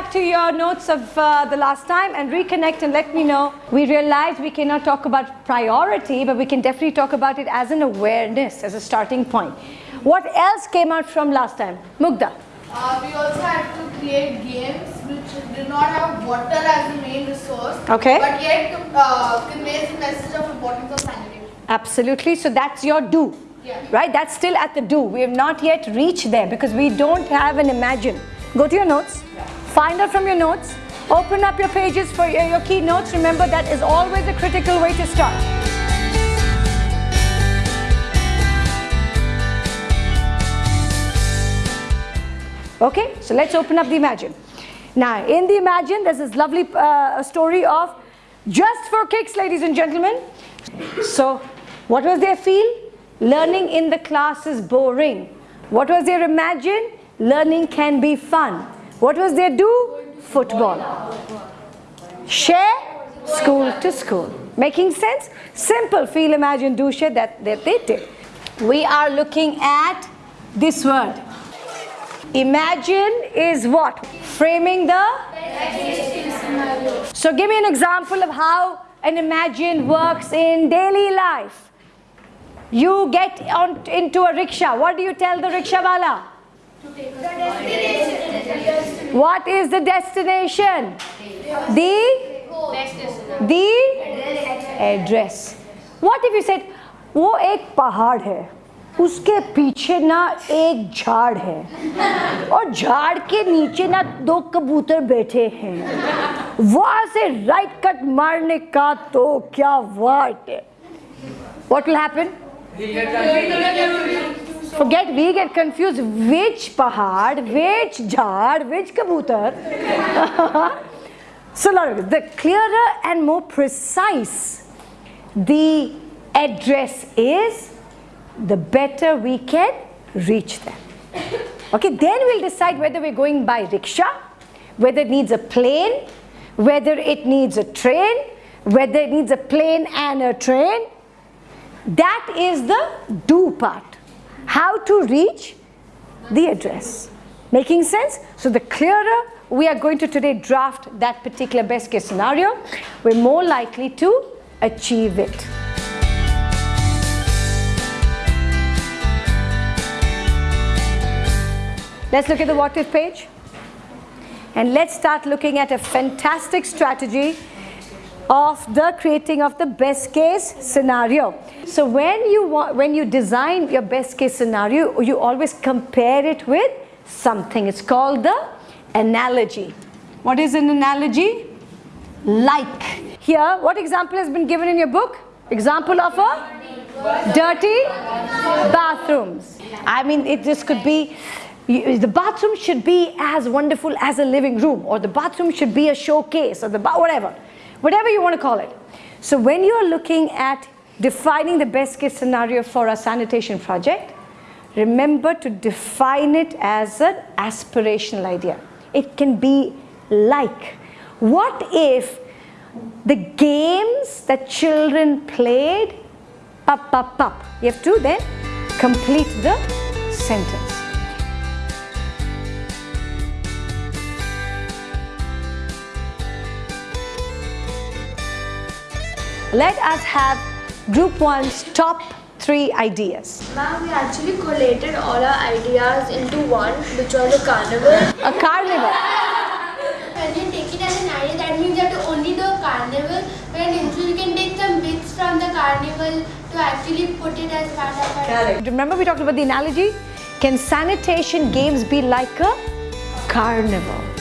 back to your notes of uh, the last time and reconnect and let me know. We realized we cannot talk about priority, but we can definitely talk about it as an awareness, as a starting point. What else came out from last time? Mugda. Uh, we also had to create games which do not have water as the main resource. Okay. But yet uh, conveys the message of importance of sanitation. Absolutely. So that's your do. Yeah. Right? That's still at the do. We have not yet reached there because we don't have an imagine. Go to your notes. Find out from your notes. Open up your pages for your, your key notes. Remember that is always a critical way to start. Okay, so let's open up the Imagine. Now, in the Imagine, there's this lovely uh, story of just for kicks, ladies and gentlemen. So, what was their feel? Learning in the class is boring. What was their Imagine? Learning can be fun. What was their do? Football. Share? School to school. Making sense? Simple feel, imagine, do, share that, that they did. We are looking at this word. Imagine is what? Framing the? So give me an example of how an imagine works in daily life. You get on into a rickshaw. What do you tell the rickshaw wala? What is the destination? The the address. What if you said, वो एक पहाड़ है, उसके पीछे ना एक झाड़ है, और झाड़ के नीचे ना दो कबूतर बैठे हैं वहाँ से राइट कट मारने का तो क्या वाट है what will happen forget we get confused which pahad which jhad which kabutar so the clearer and more precise the address is the better we can reach them. Okay, then we'll decide whether we're going by rickshaw, whether it needs a plane, whether it needs a train, whether it needs a plane and a train. That is the do part. How to reach the address. Making sense? So the clearer we are going to today draft that particular best case scenario, we're more likely to achieve it. Let's look at the what if page. And let's start looking at a fantastic strategy of the creating of the best case scenario. So when you want, when you design your best case scenario, you always compare it with something. It's called the analogy. What is an analogy? Like. Here, what example has been given in your book? Example of a dirty bathrooms. I mean, it just could be the bathroom should be as wonderful as a living room or the bathroom should be a showcase or the whatever whatever you want to call it. So when you are looking at defining the best case scenario for a sanitation project remember to define it as an aspirational idea. It can be like what if the games that children played up up up you have to then complete the sentence Let us have group one's top three ideas. Ma'am, we actually collated all our ideas into one, which was a carnival. A carnival. When you take it as an idea, that means you have to only do a carnival. When you can take some bits from the carnival to actually put it as part of our Correct. Remember we talked about the analogy? Can sanitation games be like a carnival?